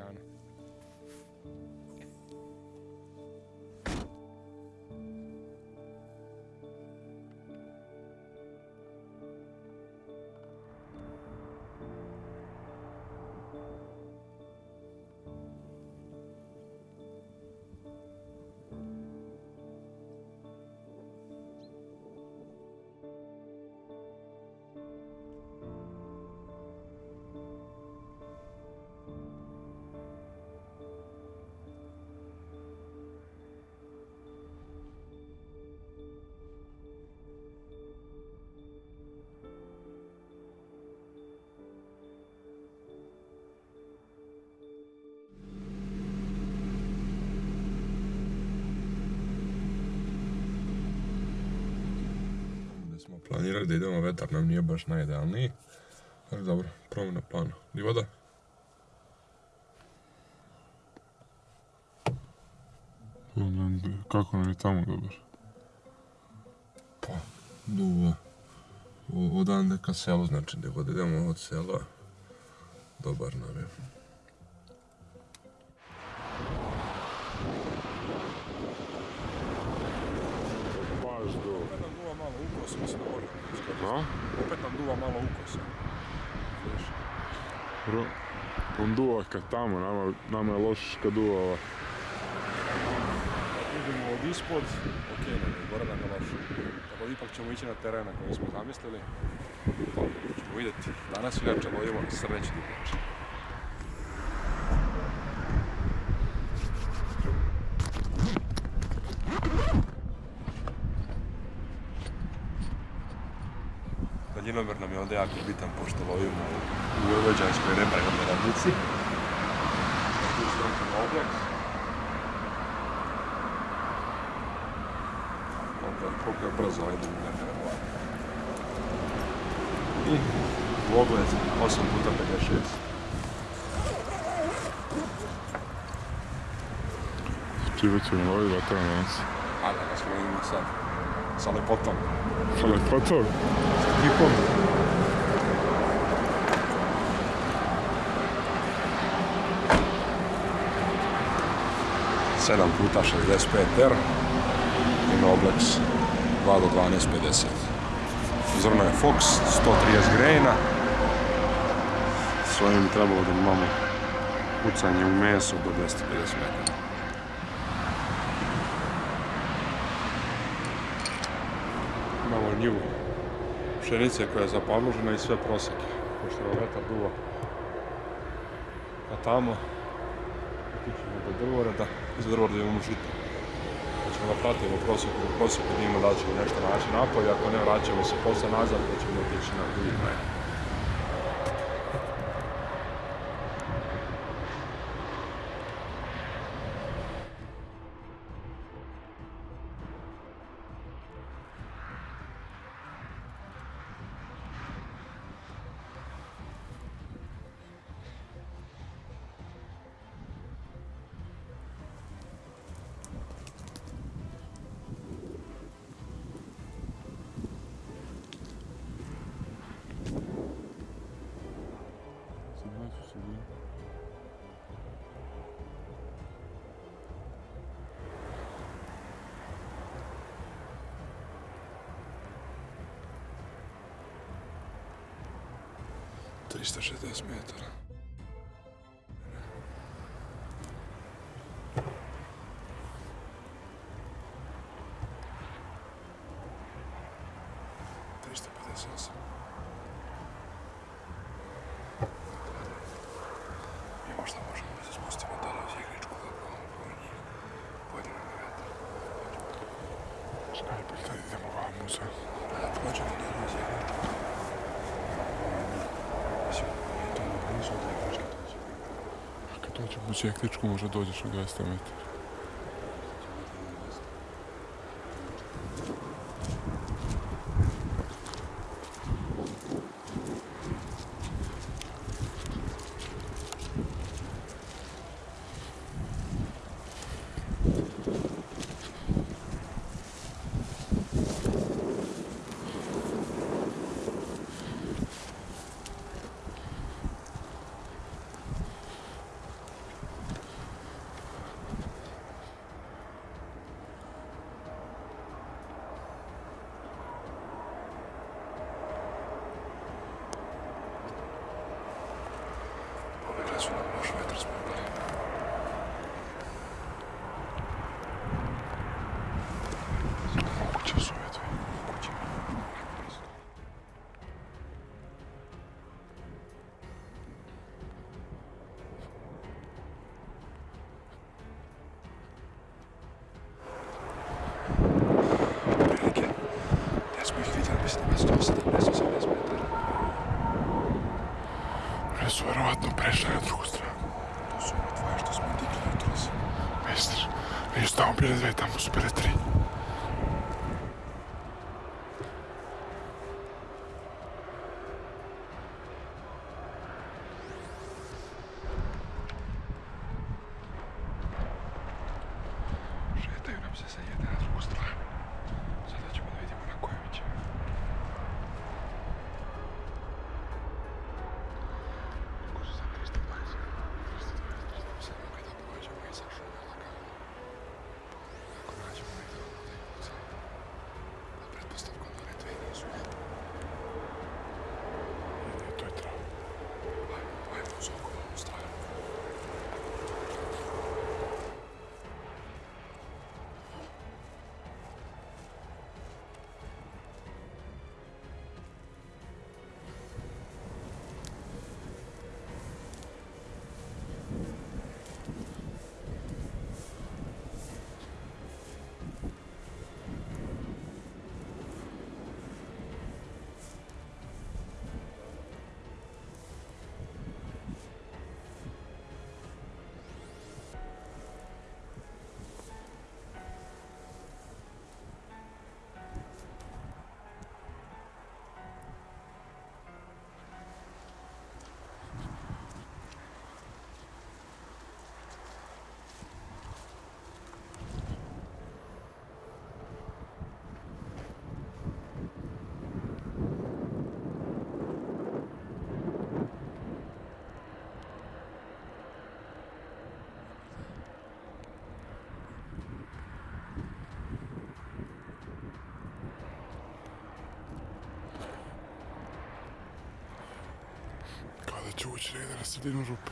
ali lagano. Smo planirali da idemo, vetar nam nije baš najidealniji. Ali dobro, promjena plana. Di voda? Kako nam je tamo dobar? Pa, duva. Odande ka selu, znači gdje god idemo od sela, dobar nam je. Ukos, mislim da možemo iskoristiti. A? Opet nam duva malo ukosa. Bro, on duva kad tamo, nama, nama je loš kad duva ova. Idemo od ispod, ok, nam je gore nam je loše. Tako da ipak ćemo ići na teren na koji smo zamislili. Ćemo vidjeti. Danas inače lovimo srneći divljač. onda jako bitan pošto lovimo u Vojvođanskoj rebrajnoj radnici. Tu srećemo objak. Koliko je brzo idu u nevjerovatno. I u 8 puta 56. Ti već mi lovi nas. Ono, ono danas. da smo lovimo sad. Sa lepotom. Sa lepotom? Sa kipom. 7 puta 65 R i Noblex 2 do 12.50. Zrno je Fox, 130 grejna S ovim trebalo da imamo pucanje u meso do 250 metara. Imamo njivu pšenice koja je zapalmužena i sve proseke, pošto je vetar duva. A tamo otićemo do drvoreda i za drvoreda imamo žito. Pa ćemo da pratimo prosjeku, u prosjeku da da ćemo nešto naći napolje, ako ne vraćamo se posle nazad pa ćemo otići na drugi kraj. 360 metara. Dođemo u Čekličku možda dođeš u 200 metara. Прежда на друга страна. Супер, това ще сме дигли от. Мистер, ние ще ставам перед там, супер, Чого члени розстріляну жопу?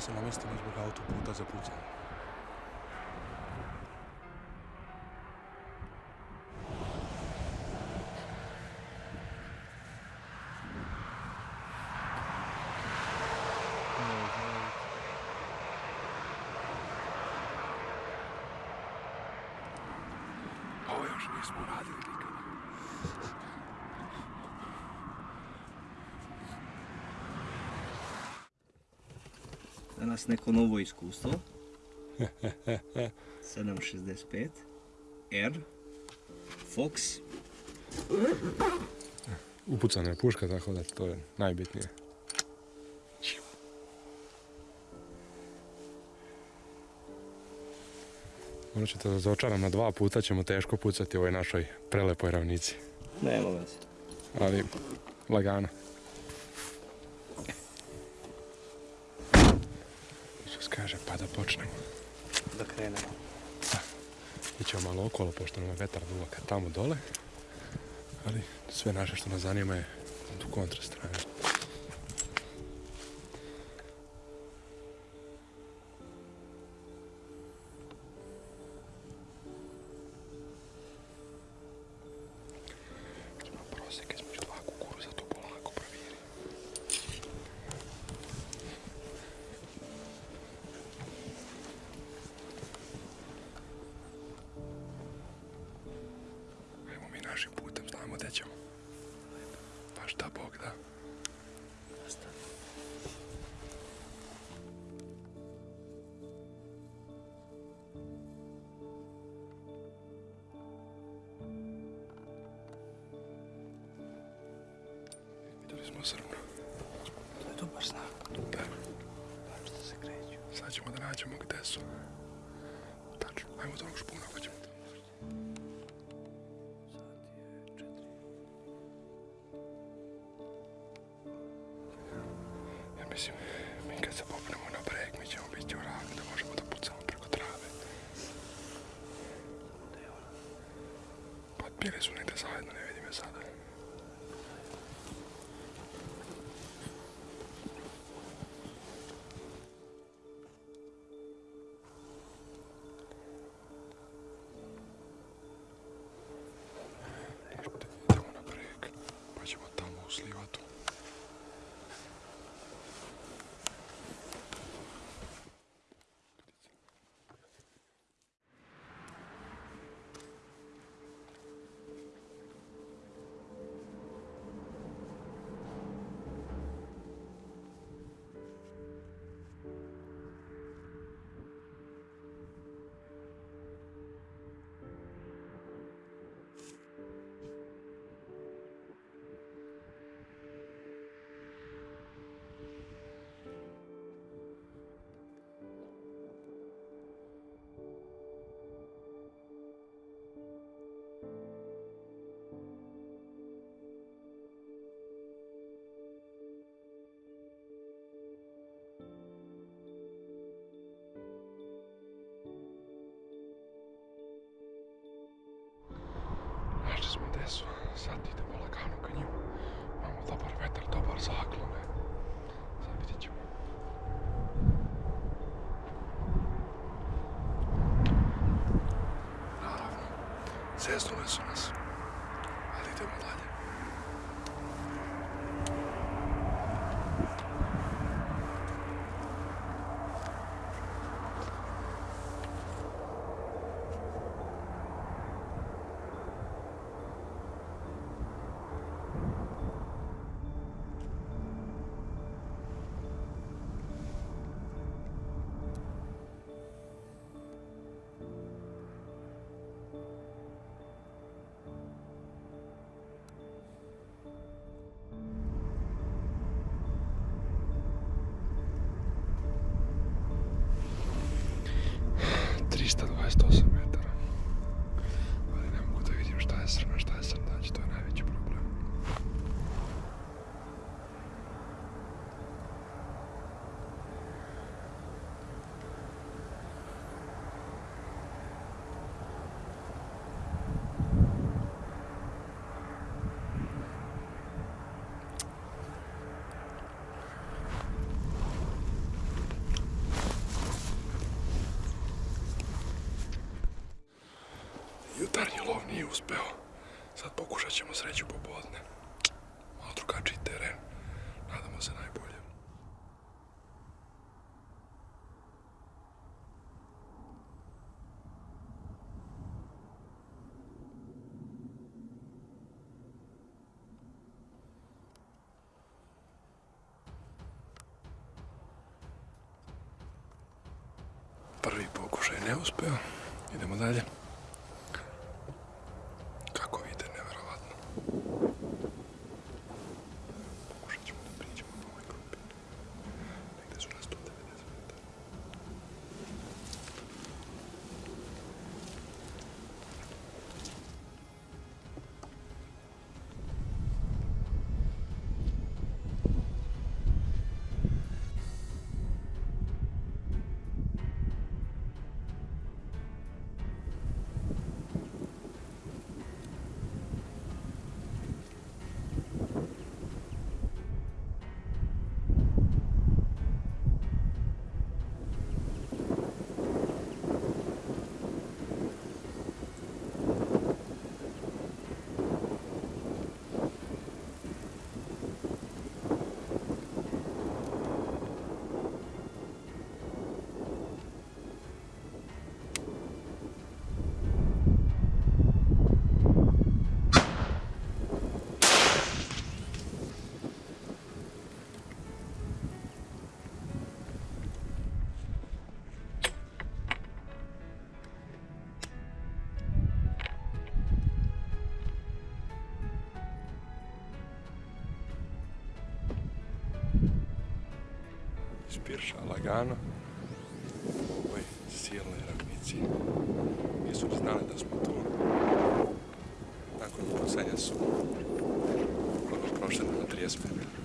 Natomiast na miejscu nie zbiegało to za płucem. Boję, że nie zbura. Danas neko novo iskustvo. 765 R Fox Upucana je puška, tako da to je najbitnije. Morat ćete da na dva puta, ćemo teško pucati u ovoj našoj prelepoj ravnici. Nema veze. Ali, lagano. Malo okolo, pošto nam je vetar kad tamo dole. Ali sve naše što nas zanima je tu kontra smo srnu. To je dobar znak. Da, Što se kreću. sad ćemo da nađemo gdje su. Tačno, ajmo do onog špuna pa ćemo su, sad idemo lagano ka njima. Imamo dobar vetar, dobar zaklon. e. Sad vidjet ćemo. Naravno, zeznuli su nas, ali idemo dalje. Христос. Pokušaj neuspeo. Idemo dalje. Spirša lagano u ovoj silnoj ravnici. Nisu ni znali da smo tu. Nakon pucanja su ono prošli na 30 metara.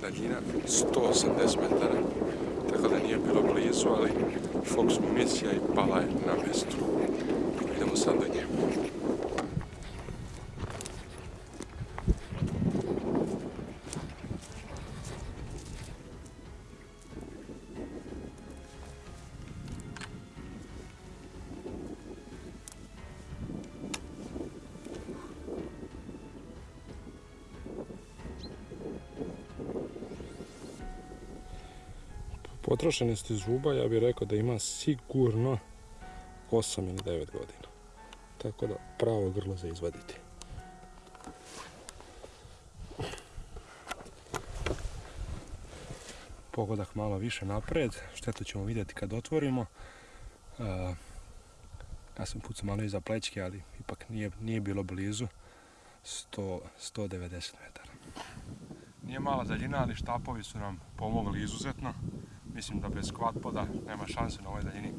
Daljina 180 metara, tako da nije bilo blizu, ali fokus municija i pala je na mjestu. Idemo sad do nje. Potrošenost iz zuba ja bih rekao da ima sigurno 8 ili 9 godina. Tako da pravo grlo za izvaditi. Pogodak malo više napred, štetu ćemo vidjeti kad otvorimo. Ja sam pucao malo iza plećke, ali ipak nije, nije bilo blizu. 100, 190 metara. Nije mala daljina, ali štapovi su nam pomogli izuzetno. Mislim da bez quad poda nema šanse na ovoj daljini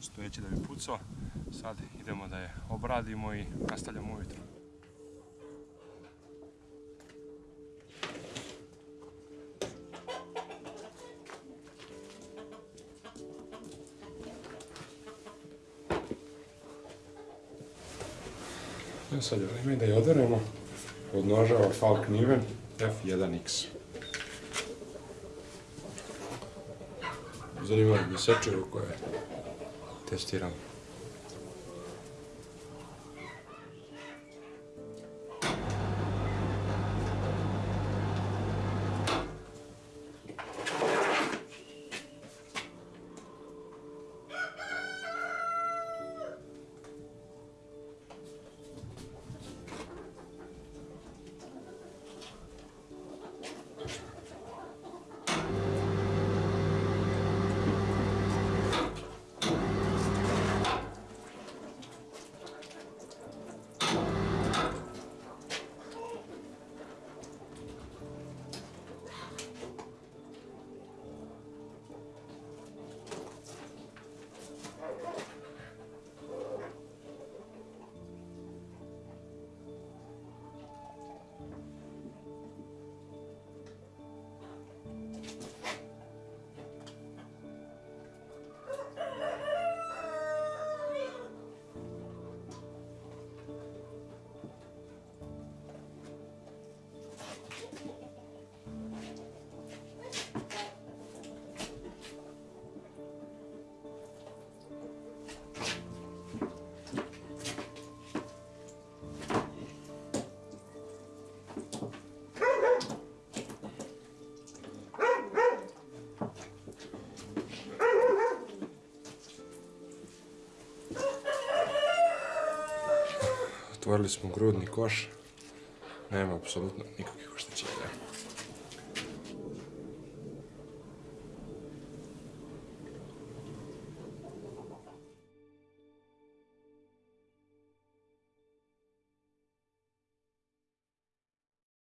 stojeći da bi pucao. Sad idemo da je obradimo i nastavljamo ujutro. Evo sad je vrijeme da je oderemo od nožava Falk Niven F1X. zanimaju me sačuju koje testiram. Otvorili smo grudni koš. Nema apsolutno nikakvih oštećenja.